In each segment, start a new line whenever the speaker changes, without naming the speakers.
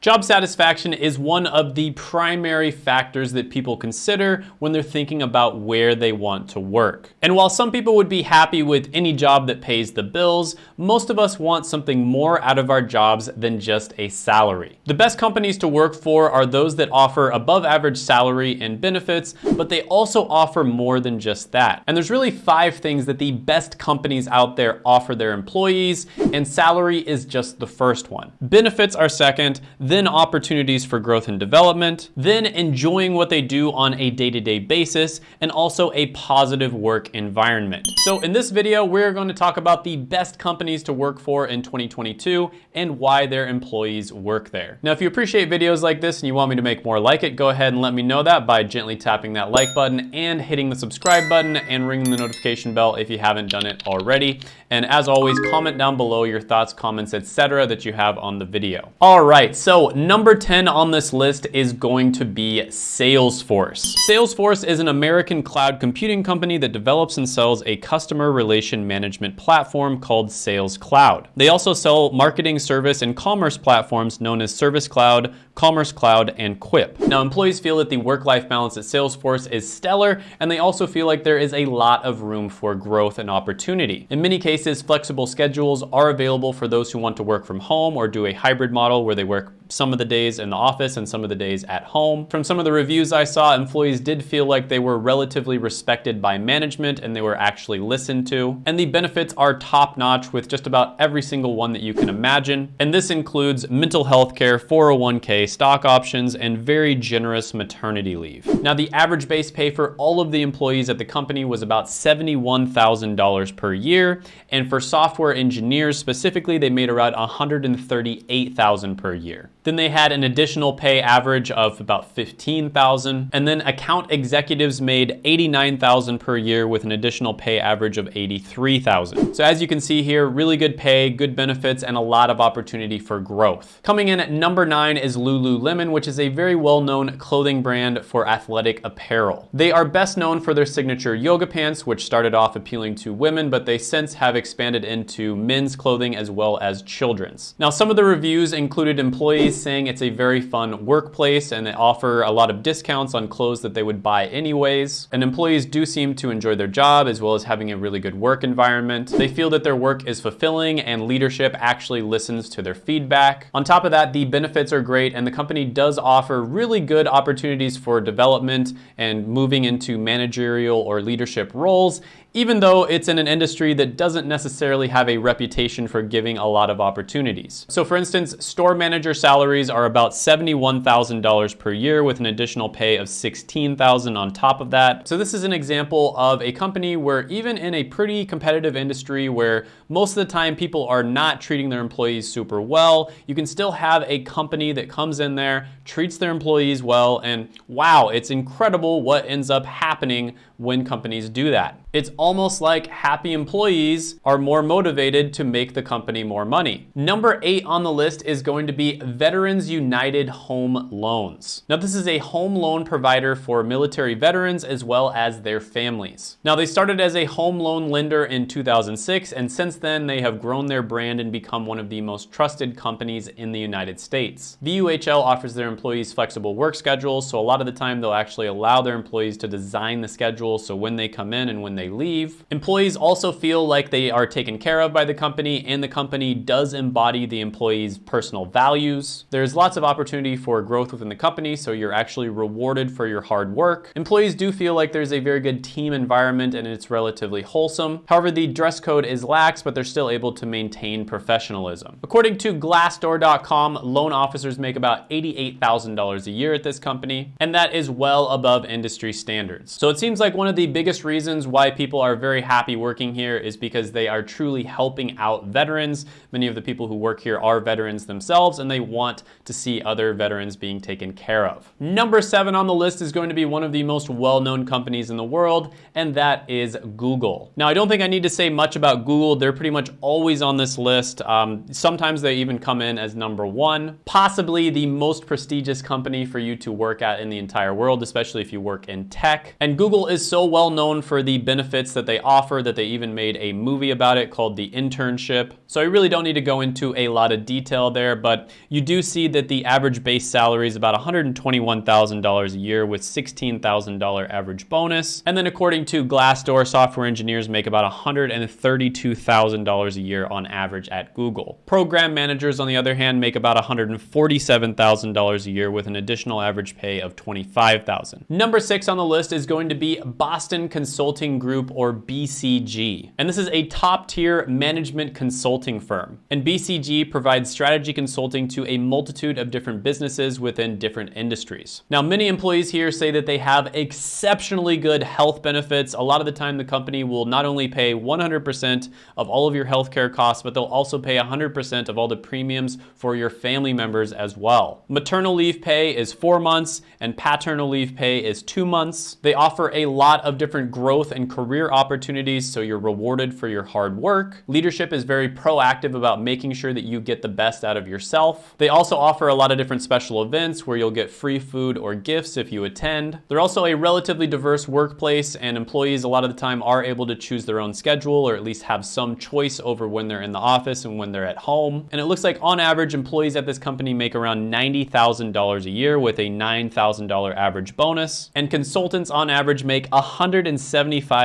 Job satisfaction is one of the primary factors that people consider when they're thinking about where they want to work. And while some people would be happy with any job that pays the bills, most of us want something more out of our jobs than just a salary. The best companies to work for are those that offer above average salary and benefits, but they also offer more than just that. And there's really five things that the best companies out there offer their employees, and salary is just the first one. Benefits are second, then opportunities for growth and development, then enjoying what they do on a day-to-day -day basis, and also a positive work environment. So in this video, we're going to talk about the best companies to work for in 2022 and why their employees work there. Now, if you appreciate videos like this and you want me to make more like it, go ahead and let me know that by gently tapping that like button and hitting the subscribe button and ringing the notification bell if you haven't done it already. And as always, comment down below your thoughts, comments, etc. that you have on the video. All right, so number 10 on this list is going to be Salesforce. Salesforce is an American cloud computing company that develops and sells a customer relation management platform called Sales Cloud. They also sell marketing service and commerce platforms known as Service Cloud, Commerce Cloud, and Quip. Now, employees feel that the work-life balance at Salesforce is stellar, and they also feel like there is a lot of room for growth and opportunity. In many cases, flexible schedules are available for those who want to work from home or do a hybrid model where they work some of the days in the office and some of the days at home. From some of the reviews I saw, employees did feel like they were relatively respected by management and they were actually listened to. And the benefits are top notch with just about every single one that you can imagine. And this includes mental health care, 401k, stock options, and very generous maternity leave. Now, the average base pay for all of the employees at the company was about $71,000 per year. And for software engineers specifically, they made around 138,000 per year. Then they had an additional pay average of about 15,000. And then account executives made 89,000 per year with an additional pay average of 83,000. So as you can see here, really good pay, good benefits, and a lot of opportunity for growth. Coming in at number nine is Lululemon, which is a very well-known clothing brand for athletic apparel. They are best known for their signature yoga pants, which started off appealing to women, but they since have expanded into men's clothing as well as children's. Now, some of the reviews included employees saying it's a very fun workplace and they offer a lot of discounts on clothes that they would buy anyways. And employees do seem to enjoy their job as well as having a really good work environment. They feel that their work is fulfilling and leadership actually listens to their feedback. On top of that, the benefits are great and the company does offer really good opportunities for development and moving into managerial or leadership roles even though it's in an industry that doesn't necessarily have a reputation for giving a lot of opportunities. So for instance, store manager salaries are about $71,000 per year with an additional pay of $16,000 on top of that. So this is an example of a company where even in a pretty competitive industry where most of the time people are not treating their employees super well, you can still have a company that comes in there, treats their employees well, and wow, it's incredible what ends up happening when companies do that. It's almost like happy employees are more motivated to make the company more money. Number eight on the list is going to be Veterans United Home Loans. Now this is a home loan provider for military veterans as well as their families. Now they started as a home loan lender in 2006 and since then they have grown their brand and become one of the most trusted companies in the United States. VUHL offers their employees flexible work schedules so a lot of the time they'll actually allow their employees to design the schedule so when they come in and when they leave. Employees also feel like they are taken care of by the company and the company does embody the employee's personal values. There's lots of opportunity for growth within the company, so you're actually rewarded for your hard work. Employees do feel like there's a very good team environment and it's relatively wholesome. However, the dress code is lax, but they're still able to maintain professionalism. According to Glassdoor.com, loan officers make about $88,000 a year at this company, and that is well above industry standards. So it seems like one of the biggest reasons why people are very happy working here is because they are truly helping out veterans. Many of the people who work here are veterans themselves and they want to see other veterans being taken care of. Number seven on the list is going to be one of the most well-known companies in the world, and that is Google. Now, I don't think I need to say much about Google. They're pretty much always on this list. Um, sometimes they even come in as number one, possibly the most prestigious company for you to work at in the entire world, especially if you work in tech. And Google is so well known for the benefits benefits that they offer that they even made a movie about it called The Internship. So I really don't need to go into a lot of detail there, but you do see that the average base salary is about $121,000 a year with $16,000 average bonus. And then according to Glassdoor, software engineers make about $132,000 a year on average at Google. Program managers, on the other hand, make about $147,000 a year with an additional average pay of 25,000. Number six on the list is going to be Boston Consulting Group or BCG. And this is a top tier management consulting firm. And BCG provides strategy consulting to a multitude of different businesses within different industries. Now, many employees here say that they have exceptionally good health benefits. A lot of the time, the company will not only pay 100% of all of your healthcare costs, but they'll also pay 100% of all the premiums for your family members as well. Maternal leave pay is four months and paternal leave pay is two months. They offer a lot of different growth and career opportunities, so you're rewarded for your hard work. Leadership is very proactive about making sure that you get the best out of yourself. They also offer a lot of different special events where you'll get free food or gifts if you attend. They're also a relatively diverse workplace and employees a lot of the time are able to choose their own schedule or at least have some choice over when they're in the office and when they're at home. And it looks like on average, employees at this company make around $90,000 a year with a $9,000 average bonus. And consultants on average make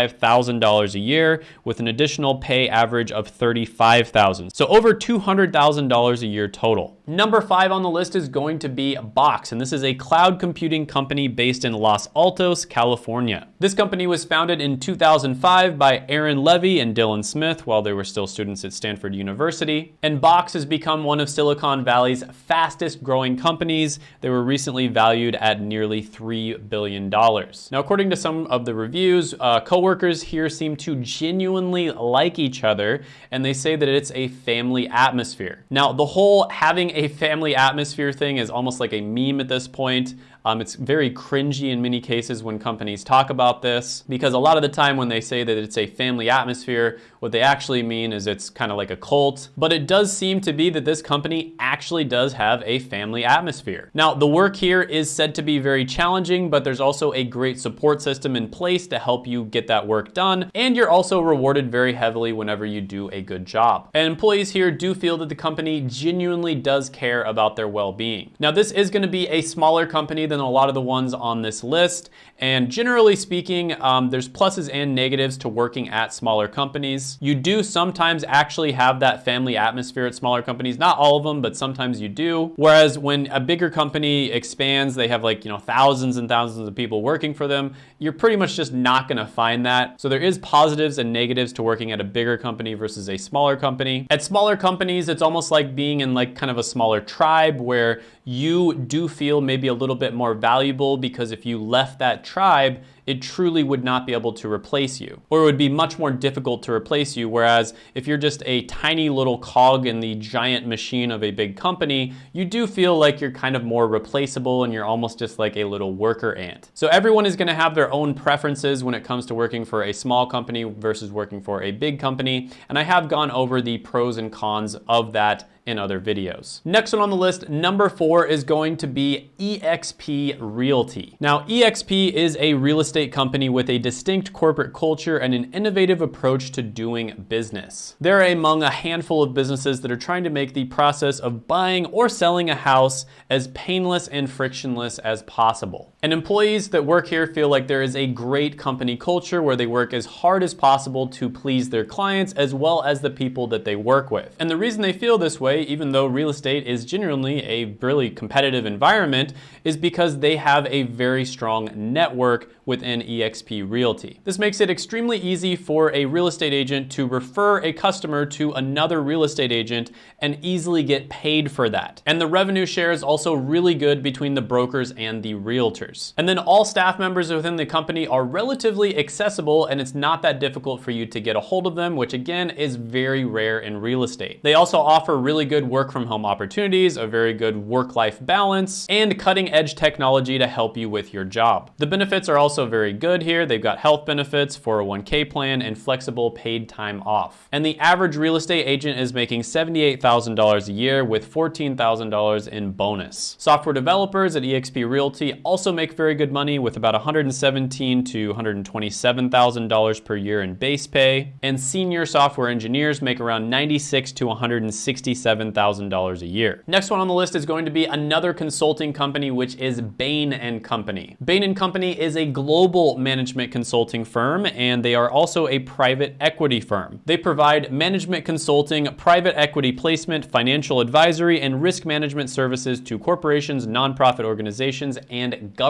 $175,000 a year with an additional pay average of 35,000. So over $200,000 a year total. Number five on the list is going to be Box, and this is a cloud computing company based in Los Altos, California. This company was founded in 2005 by Aaron Levie and Dylan Smith while they were still students at Stanford University. And Box has become one of Silicon Valley's fastest growing companies. They were recently valued at nearly $3 billion. Now, according to some of the reviews, uh, coworkers here seem to genuinely like each other, and they say that it's a family atmosphere. Now, the whole having a family atmosphere thing is almost like a meme at this point. Um, it's very cringy in many cases when companies talk about this because a lot of the time when they say that it's a family atmosphere, what they actually mean is it's kind of like a cult. But it does seem to be that this company actually does have a family atmosphere. Now, the work here is said to be very challenging, but there's also a great support system in place to help you get that work done. And you're also rewarded very heavily whenever you do a good job. And employees here do feel that the company genuinely does care about their well-being. Now, this is gonna be a smaller company than a lot of the ones on this list. And generally speaking, um, there's pluses and negatives to working at smaller companies. You do sometimes actually have that family atmosphere at smaller companies. Not all of them, but sometimes you do. Whereas when a bigger company expands, they have like, you know, thousands and thousands of people working for them. You're pretty much just not gonna find that. So there is positives and negatives to working at a bigger company versus a smaller company. At smaller companies, it's almost like being in like kind of a smaller tribe where you do feel maybe a little bit more valuable because if you left that tribe, it truly would not be able to replace you. Or it would be much more difficult to replace you. Whereas if you're just a tiny little cog in the giant machine of a big company, you do feel like you're kind of more replaceable and you're almost just like a little worker ant. So everyone is gonna have their own preferences when it comes to working for a small company versus working for a big company. And I have gone over the pros and cons of that in other videos. Next one on the list, number four is going to be eXp Realty. Now, eXp is a real estate company with a distinct corporate culture and an innovative approach to doing business. They're among a handful of businesses that are trying to make the process of buying or selling a house as painless and frictionless as possible. And employees that work here feel like there is a great company culture where they work as hard as possible to please their clients as well as the people that they work with. And the reason they feel this way, even though real estate is genuinely a really competitive environment, is because they have a very strong network within eXp Realty. This makes it extremely easy for a real estate agent to refer a customer to another real estate agent and easily get paid for that. And the revenue share is also really good between the brokers and the realtors. And then all staff members within the company are relatively accessible and it's not that difficult for you to get a hold of them, which again is very rare in real estate. They also offer really good work from home opportunities, a very good work-life balance, and cutting edge technology to help you with your job. The benefits are also very very good here. They've got health benefits, 401k plan, and flexible paid time off. And the average real estate agent is making $78,000 a year with $14,000 in bonus. Software developers at eXp Realty also make very good money with about $117 to $127,000 per year in base pay. And senior software engineers make around $96 to $167,000 a year. Next one on the list is going to be another consulting company, which is Bain & Company. Bain & Company is a global management consulting firm, and they are also a private equity firm. They provide management consulting, private equity placement, financial advisory, and risk management services to corporations, nonprofit organizations, and governments.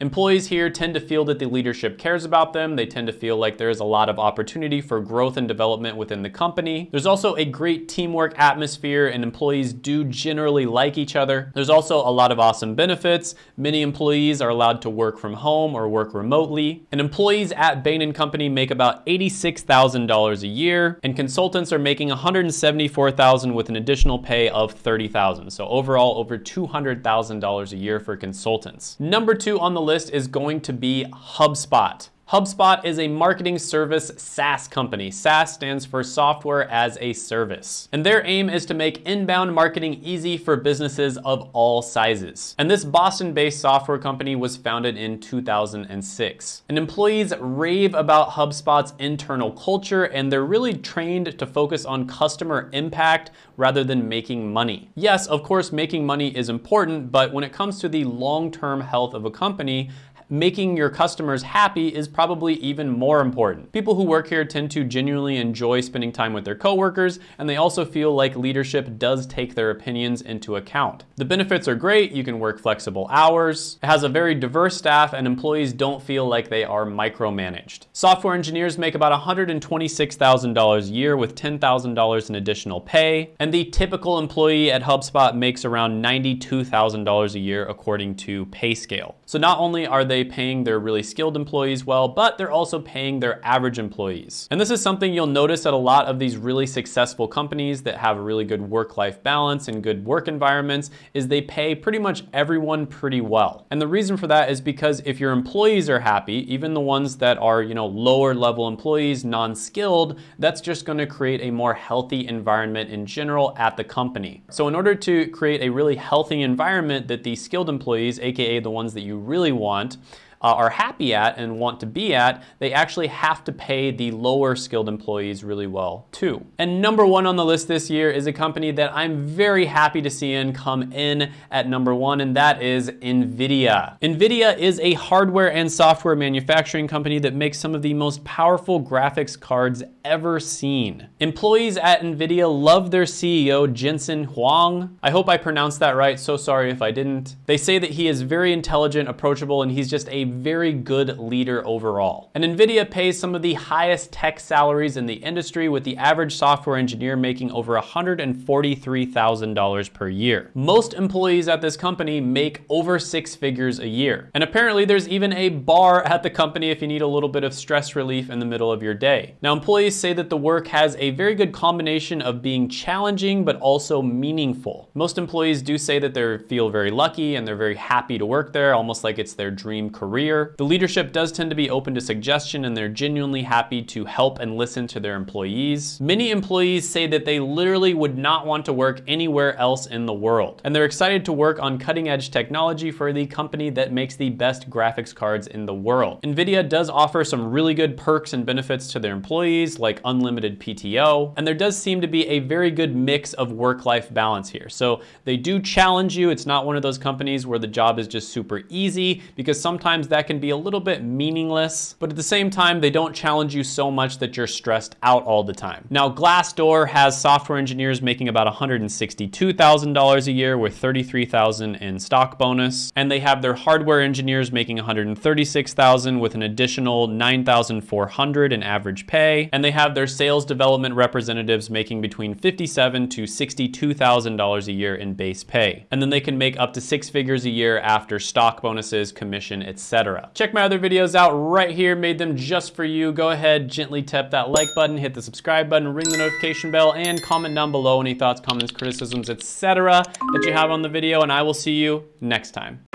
Employees here tend to feel that the leadership cares about them. They tend to feel like there is a lot of opportunity for growth and development within the company. There's also a great teamwork atmosphere, and employees do generally like each other. There's also a lot of awesome benefits. Many employees are allowed to work from home or work remotely. And employees at Bain & Company make about $86,000 a year, and consultants are making $174,000 with an additional pay of $30,000. So overall, over $200,000 a year for consultants. Number two on the list is going to be HubSpot. HubSpot is a marketing service SaaS company. SaaS stands for software as a service. And their aim is to make inbound marketing easy for businesses of all sizes. And this Boston-based software company was founded in 2006. And employees rave about HubSpot's internal culture and they're really trained to focus on customer impact rather than making money. Yes, of course, making money is important, but when it comes to the long-term health of a company, making your customers happy is probably even more important. People who work here tend to genuinely enjoy spending time with their coworkers, and they also feel like leadership does take their opinions into account. The benefits are great. You can work flexible hours. It has a very diverse staff, and employees don't feel like they are micromanaged. Software engineers make about $126,000 a year with $10,000 in additional pay, and the typical employee at HubSpot makes around $92,000 a year according to PayScale. So not only are they paying their really skilled employees well, but they're also paying their average employees. And this is something you'll notice at a lot of these really successful companies that have a really good work-life balance and good work environments is they pay pretty much everyone pretty well. And the reason for that is because if your employees are happy, even the ones that are, you know, lower level employees, non-skilled, that's just gonna create a more healthy environment in general at the company. So in order to create a really healthy environment that the skilled employees, AKA the ones that you really want, uh, are happy at and want to be at, they actually have to pay the lower skilled employees really well too. And number one on the list this year is a company that I'm very happy to see in come in at number one, and that is NVIDIA. NVIDIA is a hardware and software manufacturing company that makes some of the most powerful graphics cards ever seen. Employees at NVIDIA love their CEO, Jensen Huang. I hope I pronounced that right, so sorry if I didn't. They say that he is very intelligent, approachable, and he's just a very good leader overall. And NVIDIA pays some of the highest tech salaries in the industry with the average software engineer making over $143,000 per year. Most employees at this company make over six figures a year. And apparently there's even a bar at the company if you need a little bit of stress relief in the middle of your day. Now employees say that the work has a very good combination of being challenging but also meaningful. Most employees do say that they feel very lucky and they're very happy to work there, almost like it's their dream career career. The leadership does tend to be open to suggestion and they're genuinely happy to help and listen to their employees. Many employees say that they literally would not want to work anywhere else in the world. And they're excited to work on cutting edge technology for the company that makes the best graphics cards in the world. NVIDIA does offer some really good perks and benefits to their employees like unlimited PTO. And there does seem to be a very good mix of work-life balance here. So they do challenge you. It's not one of those companies where the job is just super easy because sometimes that can be a little bit meaningless, but at the same time, they don't challenge you so much that you're stressed out all the time. Now, Glassdoor has software engineers making about $162,000 a year with 33,000 in stock bonus, and they have their hardware engineers making 136,000 with an additional 9,400 in average pay, and they have their sales development representatives making between 57,000 to $62,000 a year in base pay. And then they can make up to six figures a year after stock bonuses, commission, etc Check my other videos out right here, made them just for you. Go ahead, gently tap that like button, hit the subscribe button, ring the notification bell, and comment down below any thoughts, comments, criticisms, etc. that you have on the video, and I will see you next time.